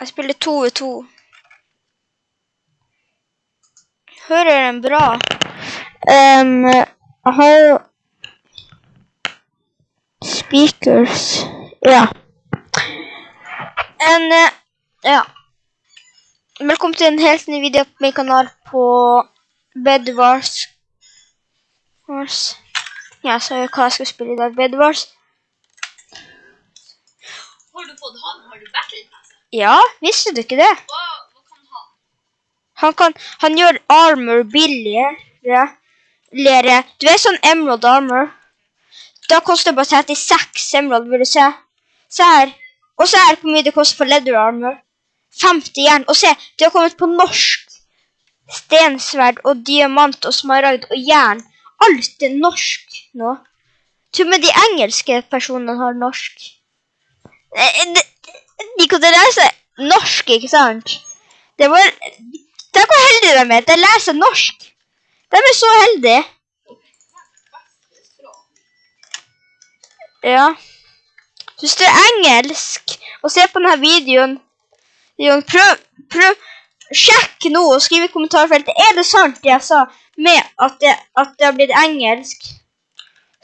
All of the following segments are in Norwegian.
Jeg spiller to ved to. Hører den bra? Um, jeg har jo speakers. Ja. En, uh, ja. Velkommen til en helt ny video på min kanal på Bedwars. Wars. Ja, så hva jeg skal spille i dag. Bedwars. Har du fått han? Har du battlet? Ja, visste du ikke det? Hva, hva kan han? Han, kan, han gjør armor billigere. Lere. Du vet sånn emerald armor? Da koster det bare 36 emerald, vil du se. Se her. Og se her hvor mye det koster for leather armor. 50 jern. Og se, det har kommet på norsk. Stensverd og diamant og smaragd og jern. Alt er norsk nå. Til og med de engelske personene har norsk. Eh, de- De kan lese norsk, ikke sant? Det var Tenk hvor heldige de er. De leser norsk. De er så heldige. Ja. Hvis du er engelsk og ser på denne videoen, prøv, prøv, sjekk nå og skriv i kommentarfeltet. Er det sant det jeg sa med at det, at det har blitt engelsk?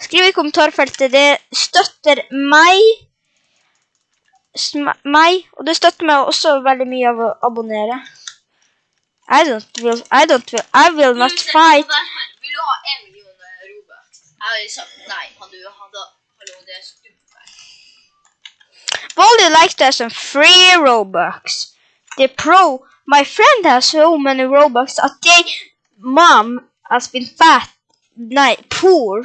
Skriv i kommentarfeltet. Det støtter meg. Meg, og det støtter meg også veldig mye av å abonnere. I don't will, I don't will, I will not fight. Vil du ha en million eh, Robux? Jeg hadde sagt nei. Hadde du hadde Hallo, det er stupid. Well, you like there's some free Robux? The pro, my friend has so many Robux at they, mom has been fat, nei, poor.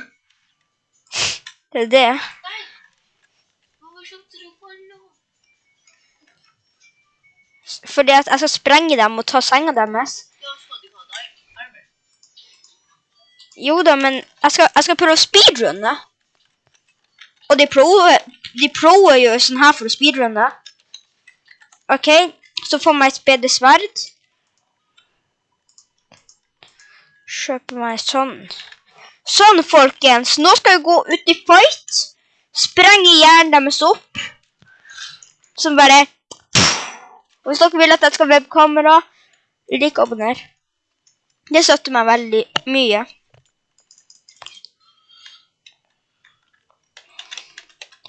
Det er det. Nei! Hvorfor kjøpte du på en nå? Fordi at jeg skal sprenge dem og ta senga deres. Da skal du ha deg armor. Jo da, men jeg skal, jeg skal prøve å speedrunne. Og de proer, de proer jo sånn her for å speedrunne. Ok, så får meg et bedre sverd. Kjøper meg sånn. Sånn, folkens. Nå skal vi gå ut i fight. Sprenge hjernen deres opp. Som bare... Og hvis dere vil at jeg skal webkamera, lik og abonner. Det støtter meg veldig mye.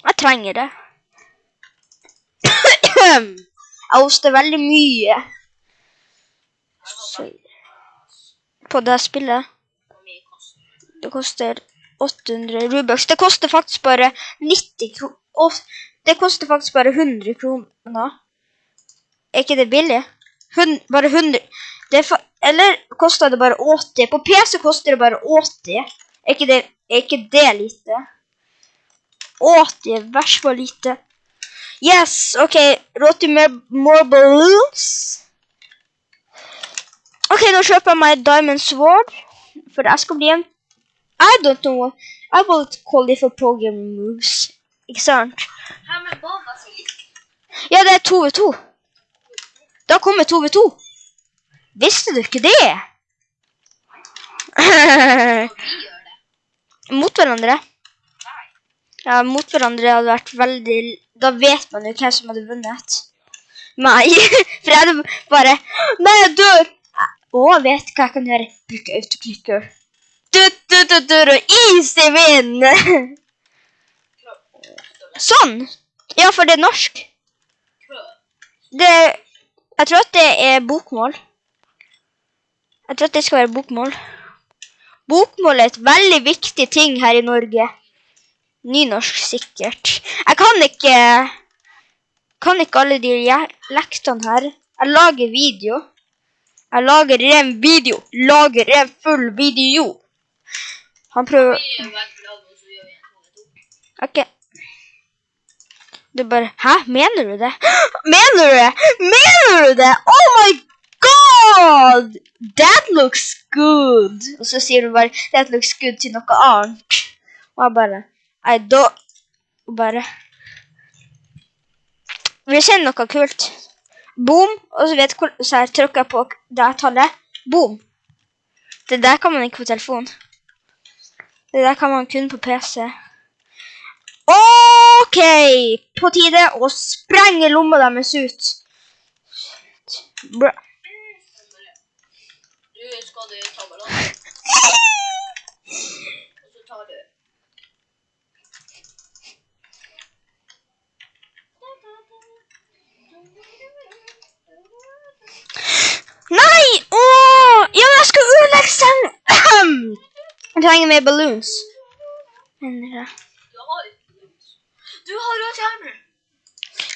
Jeg trenger det. Jeg hoster veldig mye. Så, på det spillet. Det koster 800 Robux. Det koster faktisk bare 90 kroner. Det koster faktisk bare 100 kroner. Er ikke det billig? Hun, bare 100 det er Eller koster det bare 80? På PC koster det bare 80. Er ikke det, er ikke det lite? 80 er hvert fall lite. Yes, OK. Råd til mer more balloons. OK, nå kjøper jeg meg Diamond Sword. For jeg skal bli en I don't know what I will call it for program moves. Ikke sant? Her med. Ja, det er to ved to. To ved to. Visste du ikke det? Og mot hverandre. Ja, mot hverandre hadde vært veldig Da vet man jo hvem som hadde vunnet. Meg. For jeg hadde bare Nei, jeg dør! Å, vet hva jeg kan gjøre. Bruke autoclicker. Du, du, du, easy win! Sånn! Ja, for det er norsk. Det Jeg tror at det er bokmål. Jeg tror at det skal være bokmål. Bokmål er et veldig viktig ting her i Norge. Nynorsk sikkert. Jeg kan ikke kan ikke alle de lektene her. Jeg lager video. Jeg lager en video. Lager en full video. Han prøver Vi Du bare Hæ? Mener du det? Mener du det? Mener du det? Oh my god! That looks good! Og så sier du bare That looks good til noe annet. Og jeg bare I don't Og bare Vi kjenner noe kult? Boom. Og så vet hvor Så jeg trykker på det tallet. Boom. Det der kan man ikke på telefon. Det der kan man kun på PC. OK! På tide å sprenge lomma deres ut. Bra. Du skal du ta ballongen, og så tar du Nei! Åh! Ja, jeg skal ødelegge sengen! Jeg trenger mer balloons. Men, ja. Du har jo skjermer.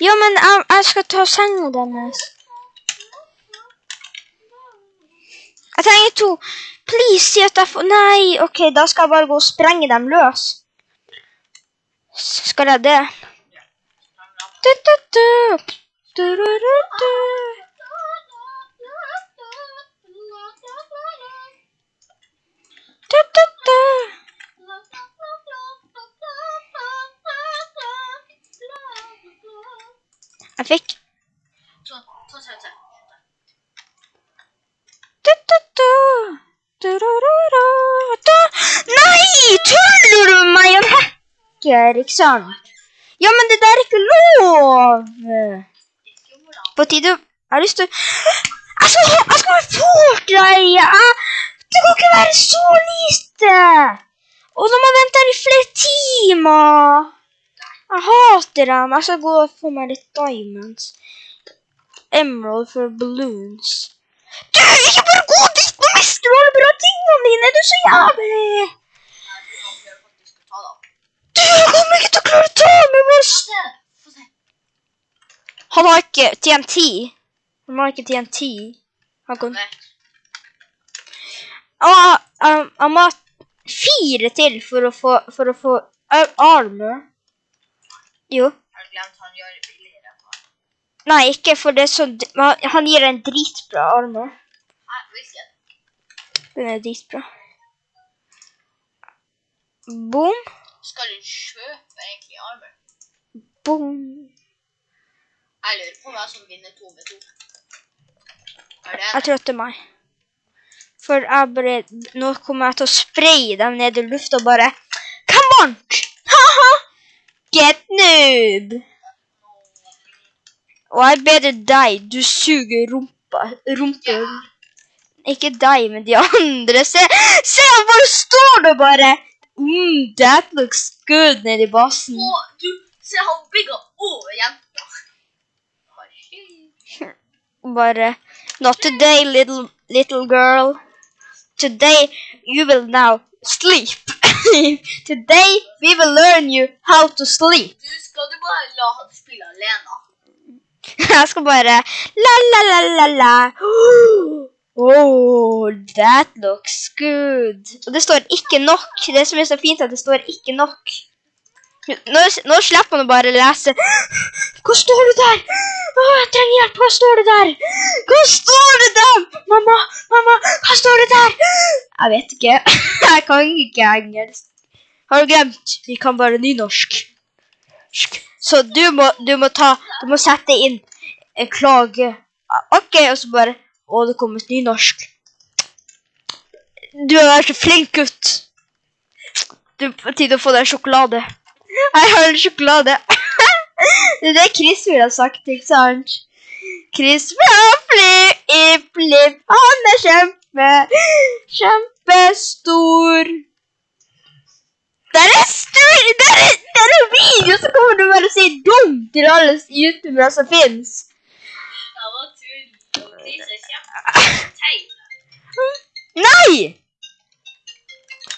Ja, men jeg, jeg skal ta senga deres. Jeg trenger to. Please, si at jeg får Nei, OK, da skal jeg bare gå og sprenge dem løs. Skal jeg det? Du, du, du. Du, du, du, du. Du, du, du. Du. Nei! Tuller du med meg? Jeg ikke sant? Ja, men det der er ikke lov! På tide Jeg har lyst til Jeg skal, jeg skal være fort, Jeg- Det kan ikke være så lite! Og jeg vente her i flere timer Jeg hater dem. Jeg skal gå og få meg litt diamonds. Emerald for balloons. Du, ikke bare gå dit! Nå mister du alle bra tingene dine! Du er så jævlig! Du jeg kommer ikke til å klare å ta Få se. Han har ikke TNT. Han har ikke TNT. Han kan Nei. Ah, um, Han må ha fire til for å få, for å få uh, armor. Jo. Har du glemt han gjør det billigere? enn han? Nei, ikke for det er så Han gir en dritbra arm nå. Nei, hvilken? Den er dritbra. Boom, Skal du kjøpe egentlig armen? boom. Jeg lurer på hvem som vinner to med to. Det Jeg tror det er meg. For jeg bare Nå kommer jeg til å spraye dem ned i lufta og bare Come on! Ha-ha! Get noob! Og jeg er deg. Du suger rumpa. Rumpehull. Ikke deg, men de andre. Se, se hvor står du bare. Mm, that looks good nedi basen. Å, du, se han bygger over jenta. Bare Not today, little little girl. Today you will now sleep. today we will learn you how to sleep. Du, skal du bare la han spille alene? Jeg skal bare la la la la la. Oh, that looks good. Og det står ikke nok. Det som er så fint, er at det står ikke nok. Nå, nå slipper man å bare lese. Hva står det der? Å, jeg trenger hjelp. Hva står det der? Hva står det der? Mamma, mamma, hva står det der? Jeg vet ikke. Jeg kan ikke engelsk. Har du glemt? Vi kan bare nynorsk. Så du må, du må ta Du må sette inn en klage. OK, og så bare Å, det kom et nynorsk. Du har vært så flink gutt. Du på tide å få deg sjokolade. Jeg har en sjokolade. Det er det Chris ville ha sagt, ikke sant? Chris vil fly i flipp, han er kjempe, kjempestor. Der er stor, der er, er video, så kommer du bare å si dum til alle youtubere som kjempeteit. Nei!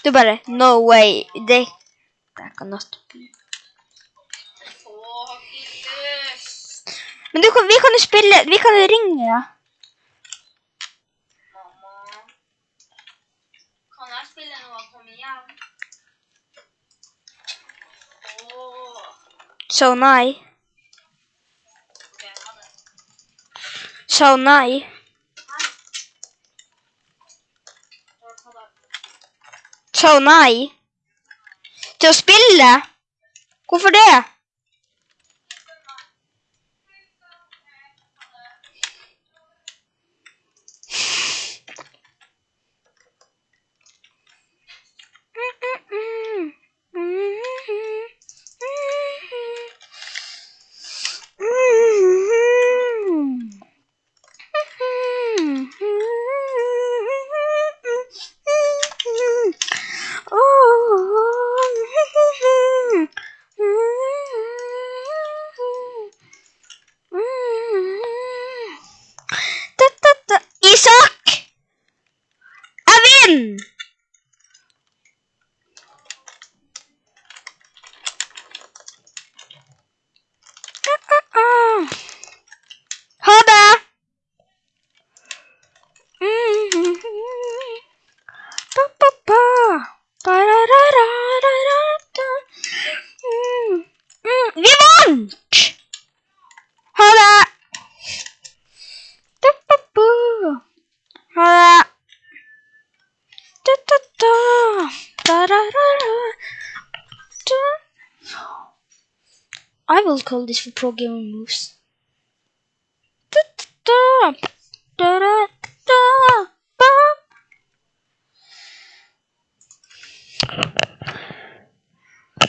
Du bare, no way, det, not be. Å, Men du kan, vi kan jo spille, vi kan jo ringe, ja. Mamma. Kan jeg spille når han kommer hjem? Åh. Så nei. Så nei. Så nei. Til å spille? Hvorfor det? Will call this for pro gamer moves.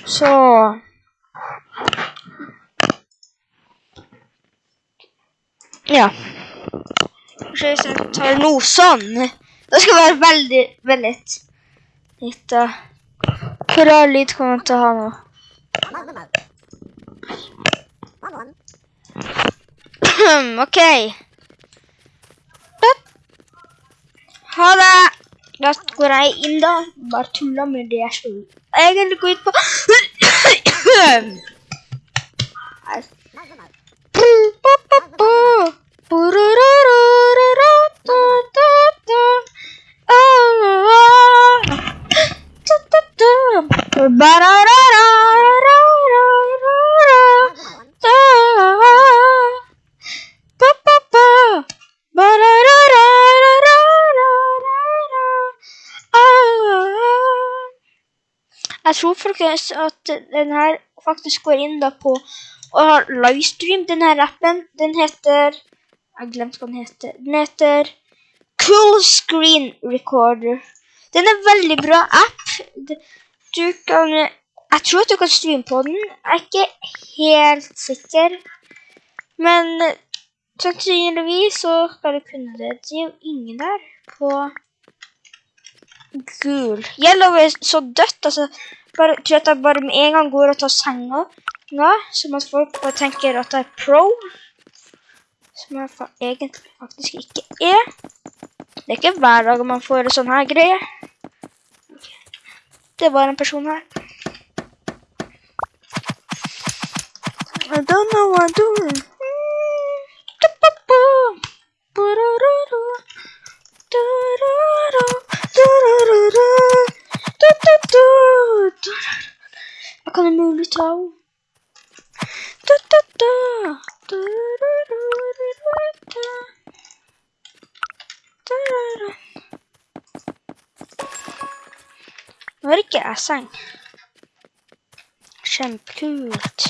Så Ja. Kanskje hvis jeg tar noe sånn Det skal være veldig, veldig litt uh, rar lyd kommer jeg til å ha nå? OK. Ha det. Da går jeg inn, da. Bare tuller med det jeg skulle egentlig gå tror folkens at den her faktisk går inn da på og har livestream. Den her appen, den heter Jeg glemte hva den heter. Den heter Cool Screen Recorder. Den er veldig bra app. Du kan Jeg tror at du kan streame på den. Jeg er ikke helt sikker. Men sannsynligvis så skal du kunne det. Det er jo ingen der på gul. Yellow er så dødt, altså. Bare, tror at jeg bare med en gang går og tar senga nå, som at folk bare tenker at jeg er pro. Som jeg fa egentlig faktisk ikke er. Det er ikke hver dag man får en sånn her greie. Det var en person her. I don't know what I'm doing. Kan umulig ta henne. Nå er ikke jeg seng. Kjempekult.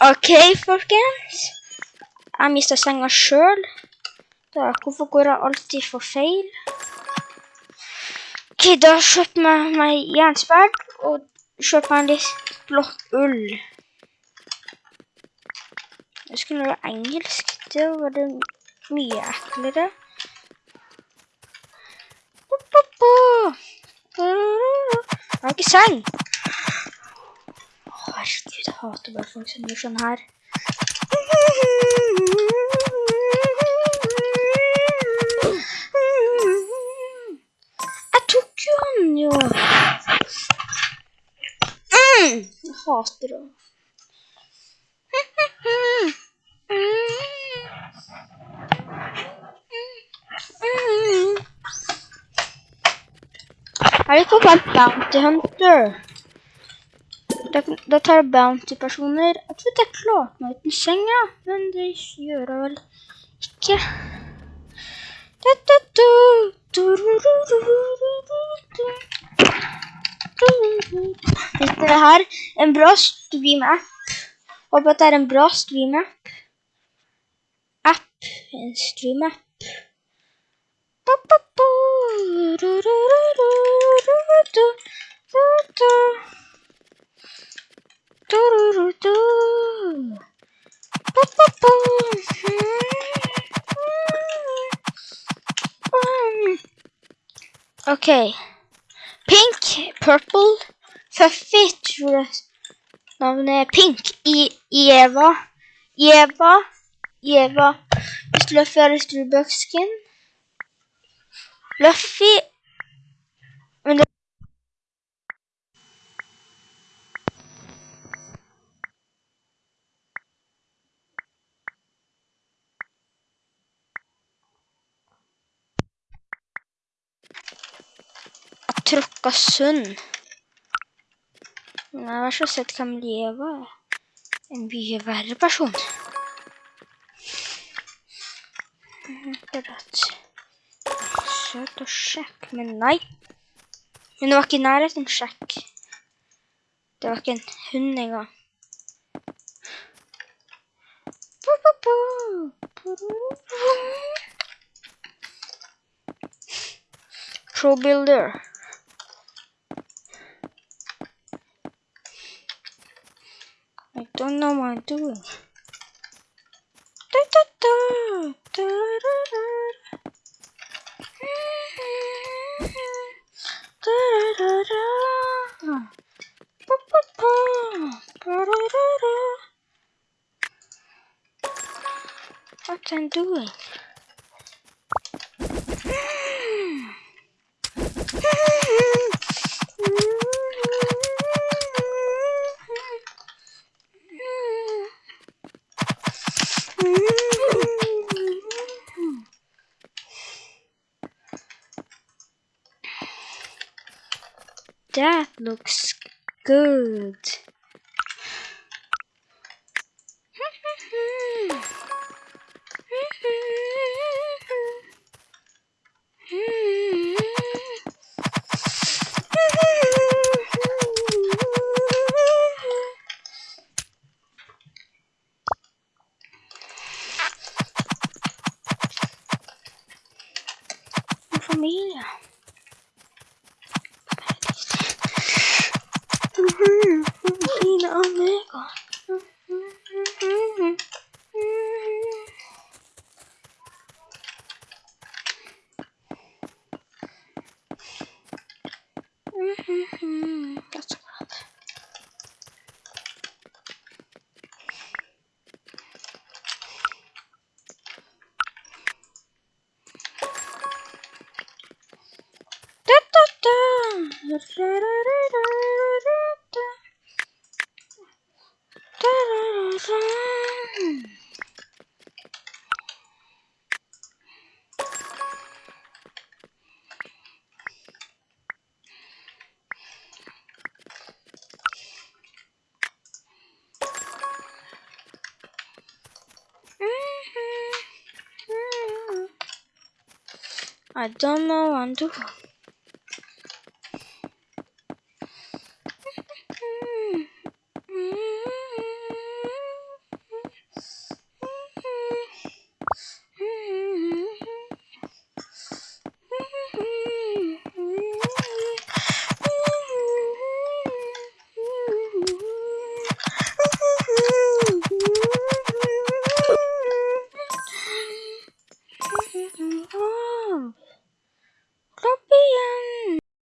OK, folkens. Jeg mista senga sjøl. Hvorfor går jeg alltid for feil? OK, da kjøper jeg meg jernsverd og kjøper meg litt blått ull. Jeg skulle være engelsk. Det var det mye eklere. Jeg har ikke seng. Herregud, jeg hater bare folk som gjør sånn her. Jeg tok jo han jo. Jeg hater det. Er det ikke bare Bounty Hunter? Da, tar jeg bounty-personer. Jeg tror jeg klarte meg uten senga, men det gjør jeg vel ikke. Dette her er en bra stream-app. Håper at det er en bra stream-app. App. En stream-app. Okay. Pink, purple, fluffy, tror jeg navnet er pink i i Eva. Eva, Eva, hvis Luffy har Starbucks-skin. Luffy Jeg tråkka sund. Nei, vær så sett hvem Eva er. En mye verre person. Akkurat. Søt og sjekk, men nei. Men det var ikke nærheten sjekk. Det var ikke en hund engang. Pro Builder. I don't know what I'm doing. Da, da, da, da, da, da. Da, da, da, da. Ba, ba, ba. Ba, da, da, da. What I'm doing? Looks good. I don't know what to do.